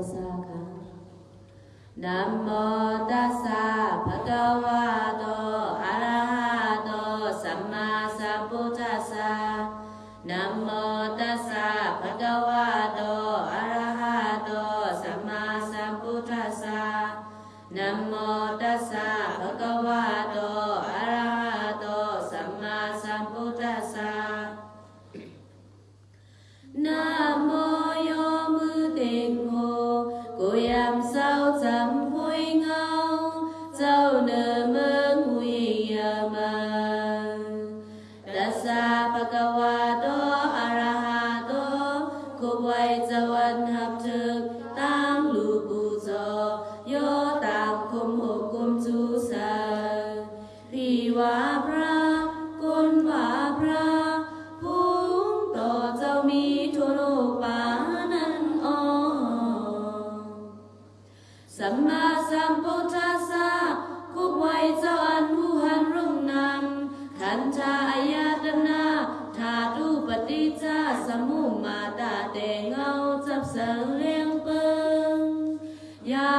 ตัสสะค่ะนะโมตัสสะภะคะวะโตอะระหะโตสัมมาสัมพุทธัสสะนะโมตัสสะภะคะวะโตอะระหะโตสัมมาสัมพุทธัสสะนะโมตัสสะภะคะวะโต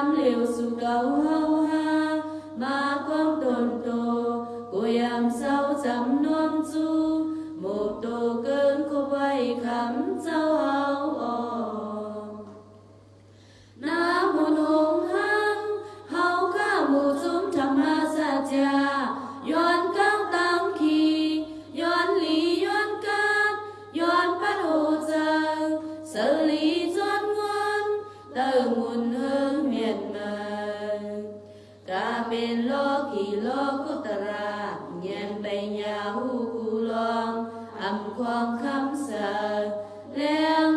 nam liều su cầu hâu ha ma con tồn tổ cô yam sao dám non du. Một tổ cơn cô bay khám sao hâu ồ na môn hồng hăng hâu ca mù zum thầm ha sa cha. Yon cao tăng khi yon lý yon cát yon bắt hồ giờ sở lý yon ngôi tơ mun hương miệt mờ ca bên lo kỳ lo cô ta ra nhàn bay nhà hu cu lo âm quang khám sợ leo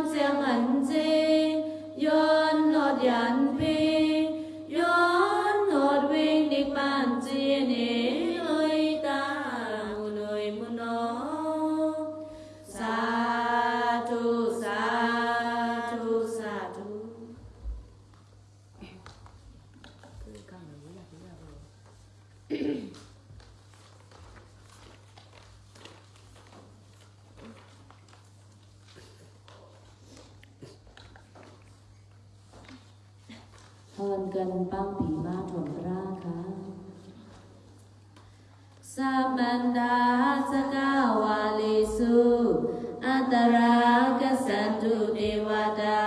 gempang bima domraka Samanda sakawalisu antara kesandu dewata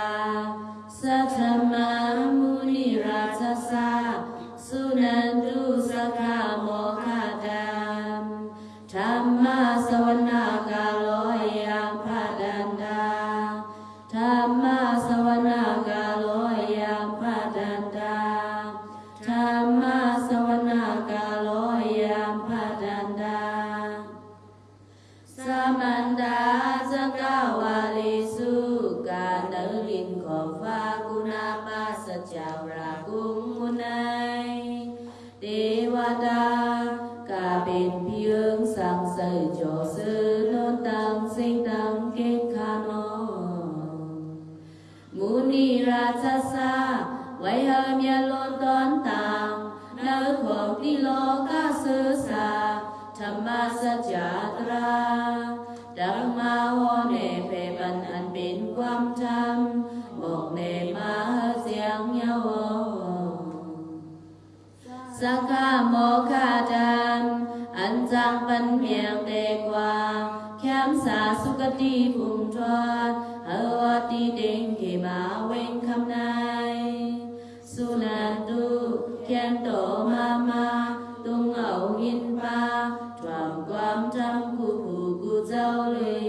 sắc ca mô ca đam an giang văn miệng đề qua khám xa su ca ti phùng thoát ở hoa ti đình kỳ bà quên khắp nay su là tu, khen tổ ma ma, tung ẩu in ba tròn quang trăm cụ phù cụ dâu lì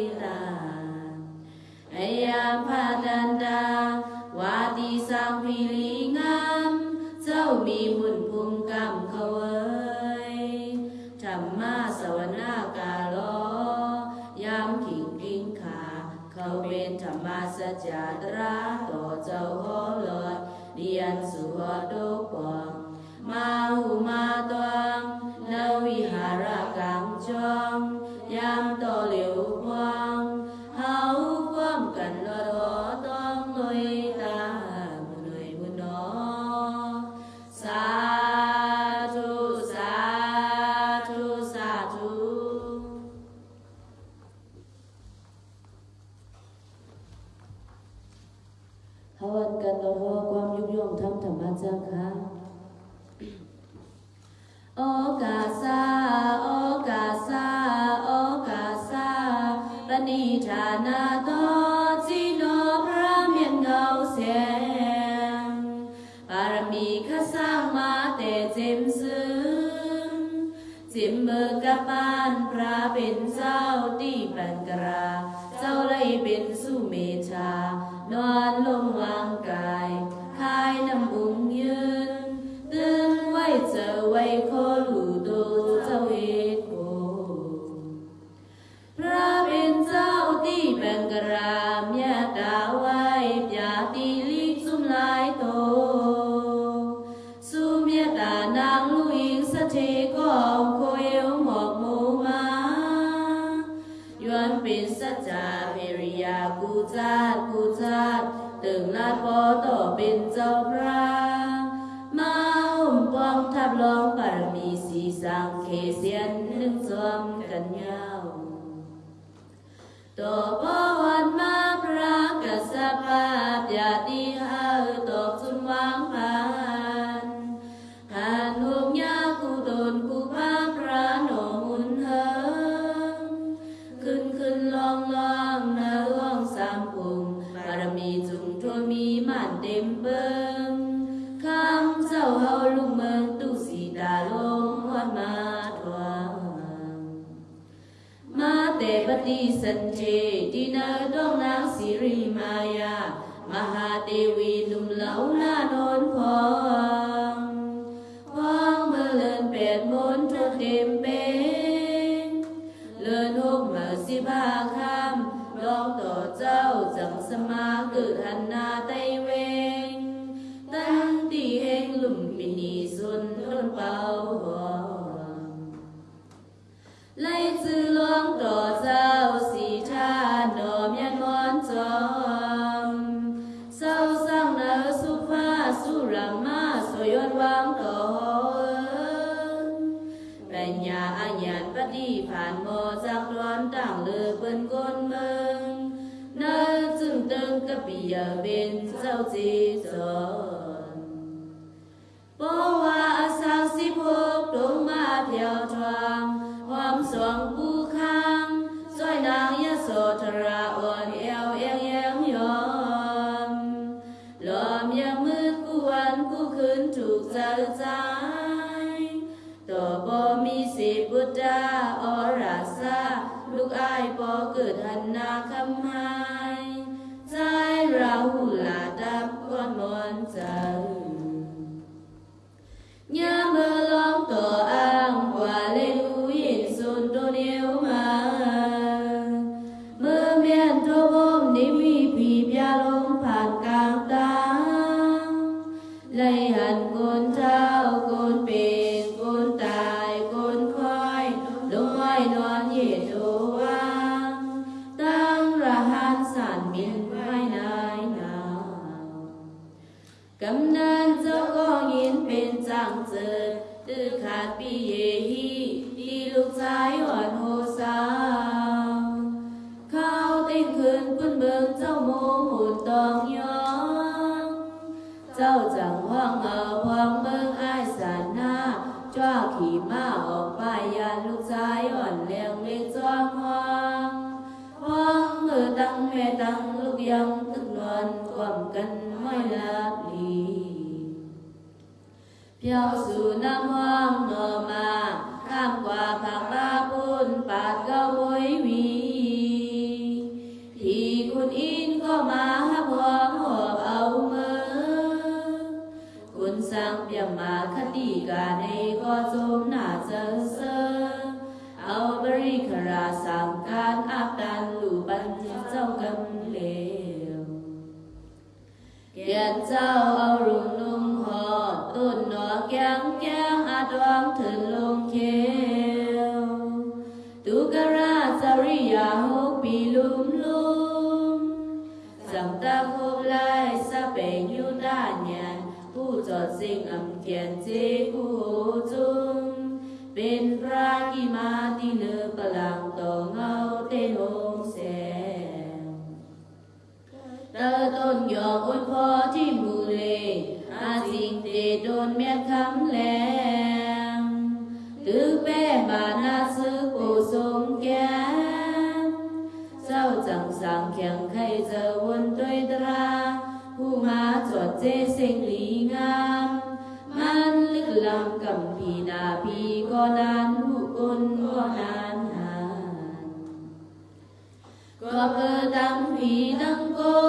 จาตราต่อเจ้าโหลดเดียนสุวดุปองมาหูมาตวงแล้ววิหารกังจองยามต่อเหลียว long bà mi si sang khê xiên nâng xóm cần nhau tổ bó hoàn ma pra cả sa pa bia đi ha tổ xuân hoang phan hàn hùng nha cụ đồn cụ pa pra nổ hun hơn khưng khưng long long na hoang sam cùng bà ra mi dùng thôi mi màn đêm bơm khám giàu hậu lùng mơ tu ติสันเทตินาดองนางสิริมายามหาเทวีนุ่มเหลาหน้าโนนพองพองเมื่อเลินเปียดมนจนเต็มเป็นเลินหกมาสิบาคำลองต่อเจ้าจังสมาเกิดหันนาไตเวง ตั้งตีแห่งลุ่มปินีสุนทนเป่าหอมไล่จือลองต่อ Di. giờ tư khát bi ye đi lúc trái hoàn hồ sao khao tên khơn quân bơm cháu mô tòng nhóm cháu chẳng hoang ở hoang bơm ai sản na cho khí ma ở bài yàn lúc trái hoàn lèng lên choang hoang. Hoang ở tăng mẹ tăng, lúc yăng tức loan quảm cân mai lạc Piao su nam hoang ngờ mà Kham quả khang la bun bạt gao bối Thì kun in có mà hấp hoang hợp ấu mơ Kun sang piang mà khát tỉ cả này có dôm nả dơ sơ bari khara sang can áp đàn lù ban thiên cầm lều Kiện dâu สิ่งอันเกียนเจกูจุมเป็นพระกิมาติเนปลังต่อเงาเตนงแสงเตอต้นยอกอุดพอที่มูเลอาสิงเตโดนแม่คำ म्भीनको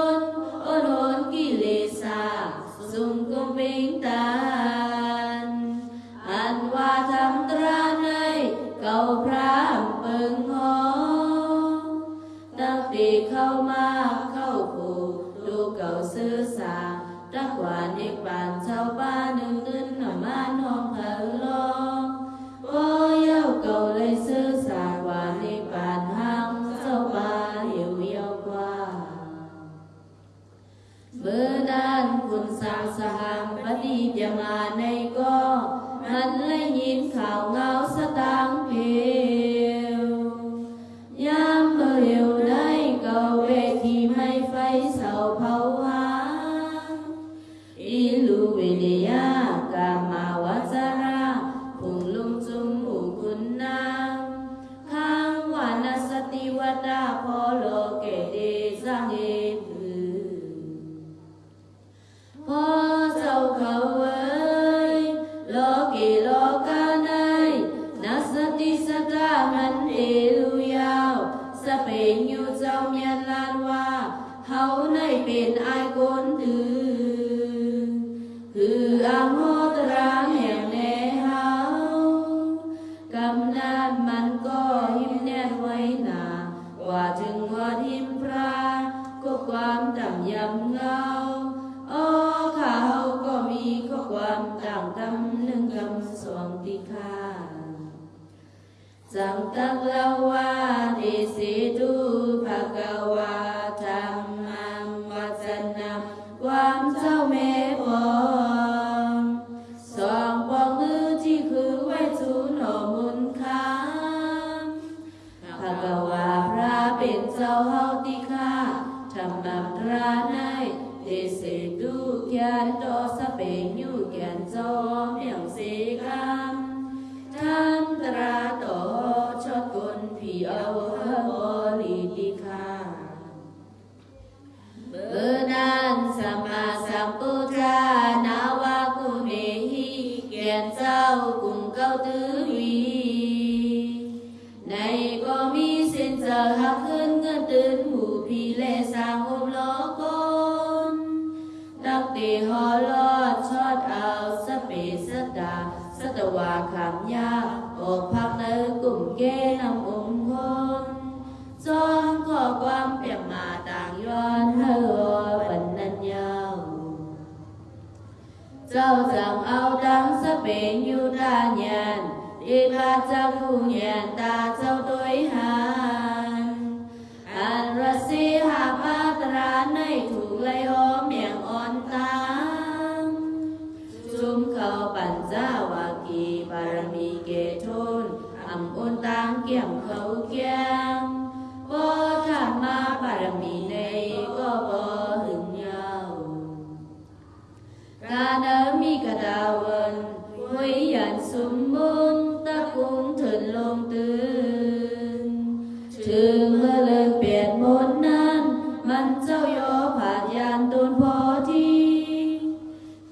สังตัละวาติสิทุภะกวา truyền giao cùng cao tứ huy này có mi xin giờ hạc hơn ngân tấn, mù phi lệ sang hôm lo con. Đặc tề hò lo chót ao, sắp bể sắp đà, sắp tàu hòa khảm nha. Ổ phạc nơ cùng ghê nằm ủng hôn. Do có quan bẹp mà tàng yon hơ sau rằng ao tăng sắp bế như ta nhàn, đi ba cha khu nhàn, ta sau tối hàn. An ra si ha ba tra nay thuộc lấy hố miệng on ta chúng khâu bản gia và kỳ bà mi kê thôn ẩm ôn tăng kiểm khâu kia กา nớ mi ca đào vần quý dàn sum môn ta cũng thường lông tư trừ mơ lực biệt một nan มันเจ้าโยผ่านยานตุนพอที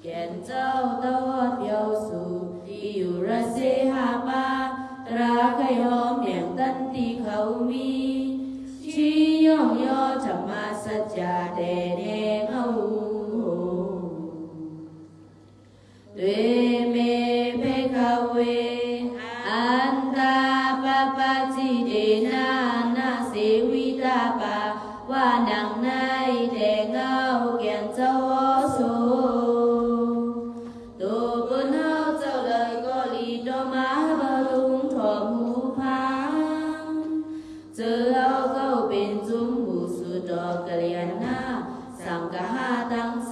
แก่นเจ้าตะวอดเยาวสูที่อยู่ระเซหามาตราไขหอมแห่งตันที่เขามีชี้ย่องย่อจะมาสัจจาเด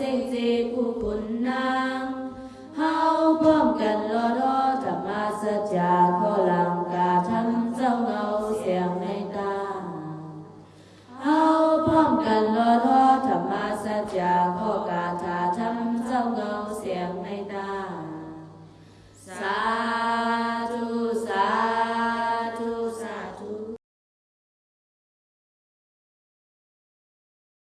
seng je ku pun na.